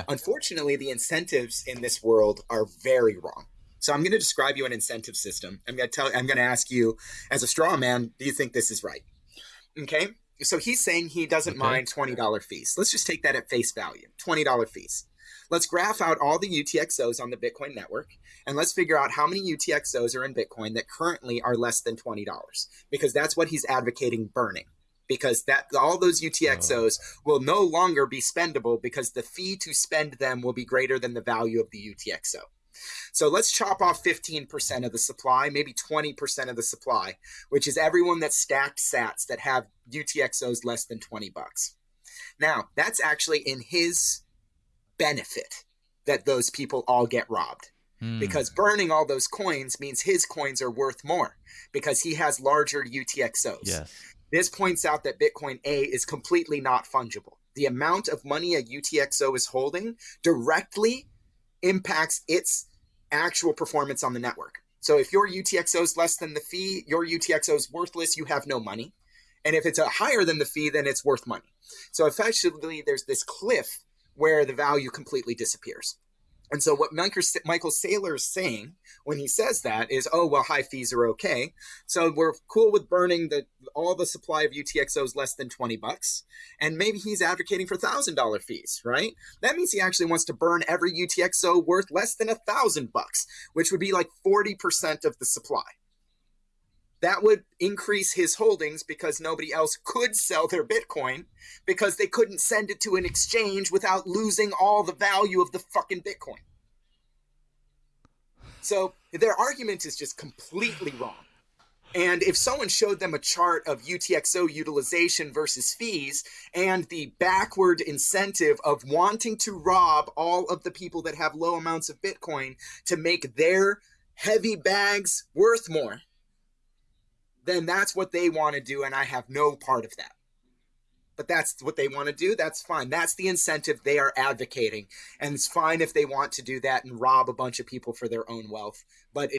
Uh, unfortunately, the incentives in this world are very wrong. So I'm going to describe you an incentive system. I'm going to tell. I'm going to ask you, as a straw man, do you think this is right? Okay. So he's saying he doesn't okay. mind twenty dollar fees. Let's just take that at face value. Twenty dollar fees. Let's graph out all the UTXOs on the Bitcoin network and let's figure out how many UTXOs are in Bitcoin that currently are less than $20 because that's what he's advocating burning because that all those UTXOs oh. will no longer be spendable because the fee to spend them will be greater than the value of the UTXO. So let's chop off 15% of the supply, maybe 20% of the supply, which is everyone that stacked sats that have UTXOs less than 20 bucks. Now, that's actually in his benefit that those people all get robbed. Mm. Because burning all those coins means his coins are worth more because he has larger UTXOs. Yes. This points out that Bitcoin A is completely not fungible. The amount of money a UTXO is holding directly impacts its actual performance on the network. So if your UTXO is less than the fee, your UTXO is worthless, you have no money. And if it's a higher than the fee, then it's worth money. So effectively, there's this cliff where the value completely disappears. And so what Michael, Saylor is saying when he says that is, oh, well, high fees are okay. So we're cool with burning the all the supply of UTXOs less than 20 bucks. And maybe he's advocating for $1,000 fees, right? That means he actually wants to burn every UTXO worth less than a thousand bucks, which would be like 40% of the supply that would increase his holdings because nobody else could sell their Bitcoin because they couldn't send it to an exchange without losing all the value of the fucking Bitcoin. So their argument is just completely wrong. And if someone showed them a chart of UTXO utilization versus fees and the backward incentive of wanting to rob all of the people that have low amounts of Bitcoin to make their heavy bags worth more, then that's what they want to do. And I have no part of that. But that's what they want to do. That's fine. That's the incentive they are advocating. And it's fine if they want to do that and rob a bunch of people for their own wealth. But